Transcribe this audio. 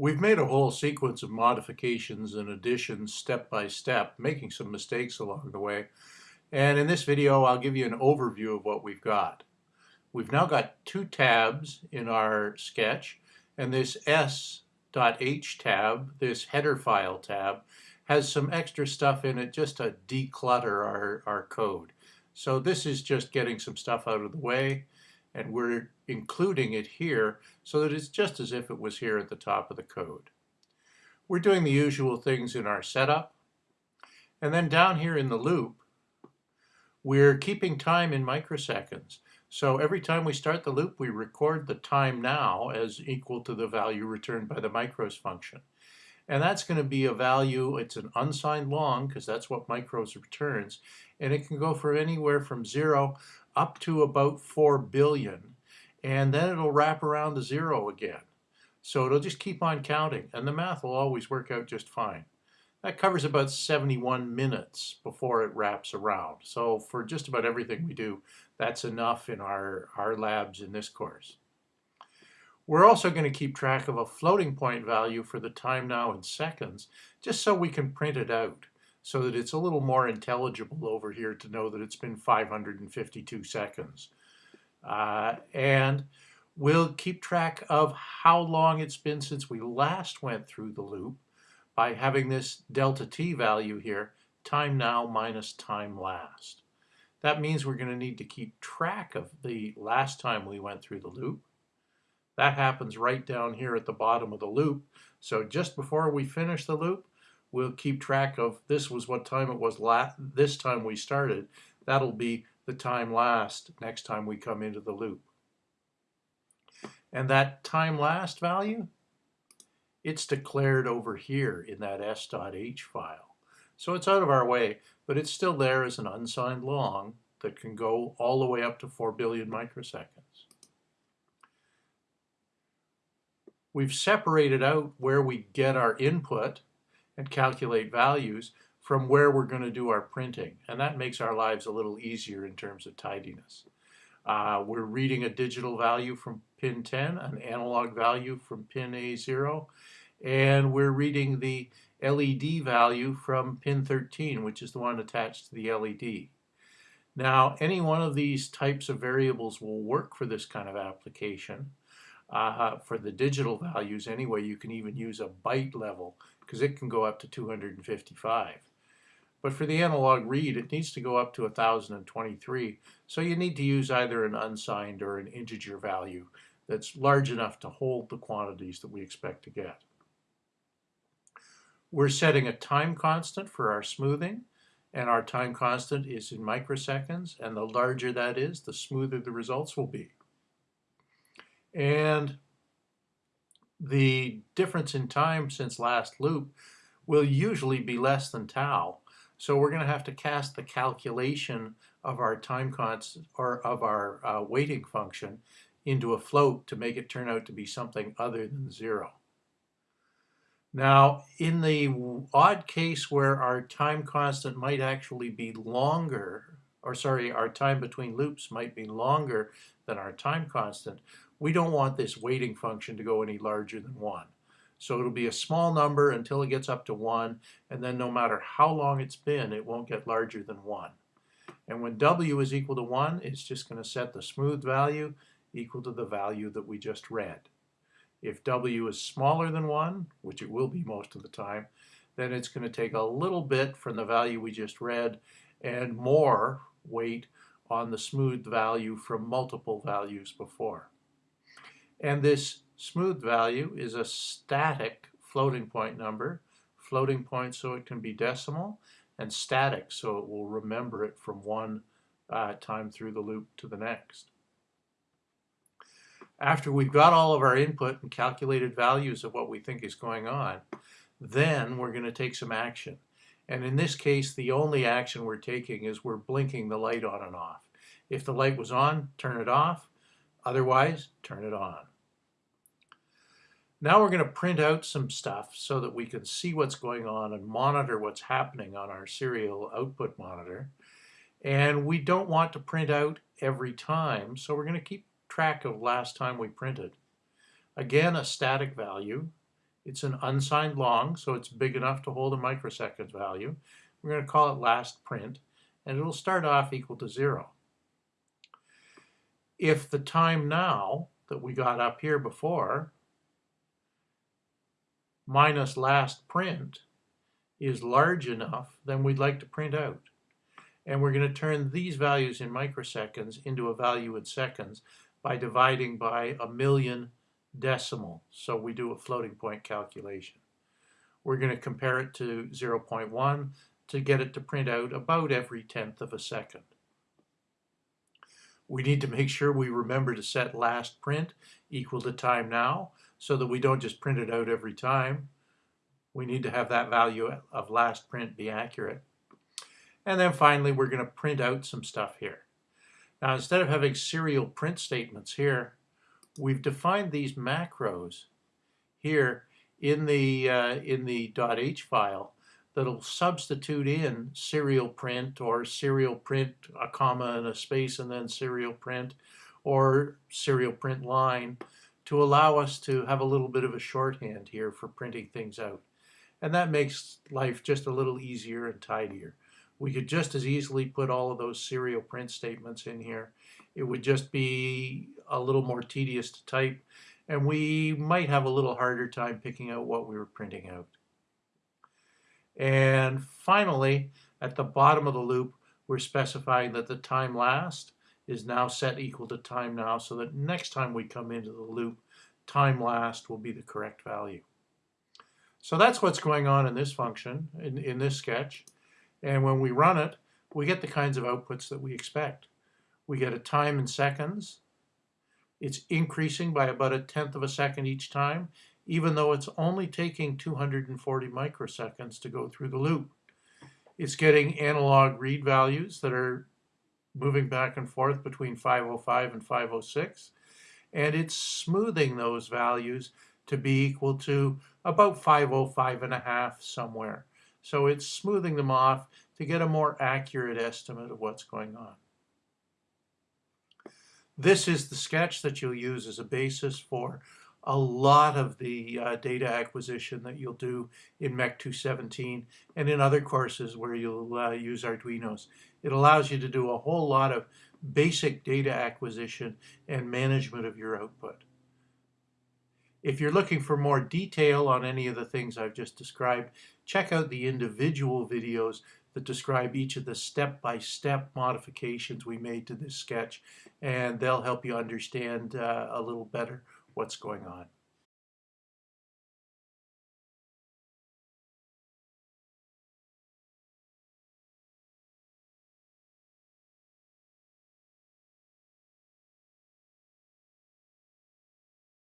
We've made a whole sequence of modifications and additions step by step, making some mistakes along the way. And in this video, I'll give you an overview of what we've got. We've now got two tabs in our sketch, and this S.H tab, this header file tab, has some extra stuff in it just to declutter our, our code. So this is just getting some stuff out of the way and we're including it here so that it's just as if it was here at the top of the code. We're doing the usual things in our setup. And then down here in the loop, we're keeping time in microseconds. So every time we start the loop, we record the time now as equal to the value returned by the micros function. And that's going to be a value, it's an unsigned long because that's what micros returns. And it can go for anywhere from zero up to about 4 billion. And then it'll wrap around to zero again. So it'll just keep on counting. And the math will always work out just fine. That covers about 71 minutes before it wraps around. So for just about everything we do, that's enough in our, our labs in this course. We're also going to keep track of a floating point value for the time now in seconds, just so we can print it out, so that it's a little more intelligible over here to know that it's been 552 seconds. Uh, and we'll keep track of how long it's been since we last went through the loop by having this delta t value here, time now minus time last. That means we're going to need to keep track of the last time we went through the loop, that happens right down here at the bottom of the loop. So just before we finish the loop, we'll keep track of this was what time it was last, this time we started. That'll be the time last next time we come into the loop. And that time last value, it's declared over here in that s.h file. So it's out of our way, but it's still there as an unsigned long that can go all the way up to 4 billion microseconds. We've separated out where we get our input and calculate values from where we're going to do our printing. And that makes our lives a little easier in terms of tidiness. Uh, we're reading a digital value from pin 10, an analog value from pin A0, and we're reading the LED value from pin 13, which is the one attached to the LED. Now, any one of these types of variables will work for this kind of application. Uh, for the digital values anyway, you can even use a byte level because it can go up to 255. But for the analog read, it needs to go up to 1023. So you need to use either an unsigned or an integer value that's large enough to hold the quantities that we expect to get. We're setting a time constant for our smoothing, and our time constant is in microseconds, and the larger that is, the smoother the results will be. And the difference in time since last loop will usually be less than tau. So we're going to have to cast the calculation of our time constant or of our uh, weighting function into a float to make it turn out to be something other than zero. Now, in the odd case where our time constant might actually be longer, or sorry, our time between loops might be longer than our time constant, we don't want this weighting function to go any larger than 1. So it'll be a small number until it gets up to 1, and then no matter how long it's been, it won't get larger than 1. And when w is equal to 1, it's just going to set the smooth value equal to the value that we just read. If w is smaller than 1, which it will be most of the time, then it's going to take a little bit from the value we just read and more weight on the smooth value from multiple values before. And this smooth value is a static floating point number, floating point so it can be decimal, and static so it will remember it from one uh, time through the loop to the next. After we've got all of our input and calculated values of what we think is going on, then we're going to take some action. And in this case, the only action we're taking is we're blinking the light on and off. If the light was on, turn it off. Otherwise, turn it on. Now we're going to print out some stuff so that we can see what's going on and monitor what's happening on our serial output monitor. And we don't want to print out every time, so we're going to keep track of last time we printed. Again, a static value It's an unsigned long, so it's big enough to hold a microseconds value. We're going to call it last print, and it'll start off equal to zero. If the time now that we got up here before minus last print is large enough, then we'd like to print out. And we're going to turn these values in microseconds into a value in seconds by dividing by a million decimal. So we do a floating point calculation. We're going to compare it to 0.1 to get it to print out about every tenth of a second. We need to make sure we remember to set last print equal to time now so that we don't just print it out every time. We need to have that value of last print be accurate. And then finally, we're going to print out some stuff here. Now, instead of having serial print statements here, we've defined these macros here in the, uh, in the .h file that'll substitute in serial print or serial print, a comma and a space and then serial print or serial print line to allow us to have a little bit of a shorthand here for printing things out. And that makes life just a little easier and tidier. We could just as easily put all of those serial print statements in here. It would just be a little more tedious to type and we might have a little harder time picking out what we were printing out. And finally, at the bottom of the loop, we're specifying that the time last is now set equal to time now so that next time we come into the loop, time last will be the correct value. So that's what's going on in this function, in, in this sketch. And when we run it, we get the kinds of outputs that we expect. We get a time in seconds. It's increasing by about a tenth of a second each time, even though it's only taking 240 microseconds to go through the loop. It's getting analog read values that are moving back and forth between 505 and 506, and it's smoothing those values to be equal to about 505 and a half somewhere. So it's smoothing them off to get a more accurate estimate of what's going on. This is the sketch that you'll use as a basis for a lot of the uh, data acquisition that you'll do in MEC 217 and in other courses where you'll uh, use Arduinos. It allows you to do a whole lot of basic data acquisition and management of your output. If you're looking for more detail on any of the things I've just described, check out the individual videos that describe each of the step-by-step -step modifications we made to this sketch, and they'll help you understand uh, a little better what's going on.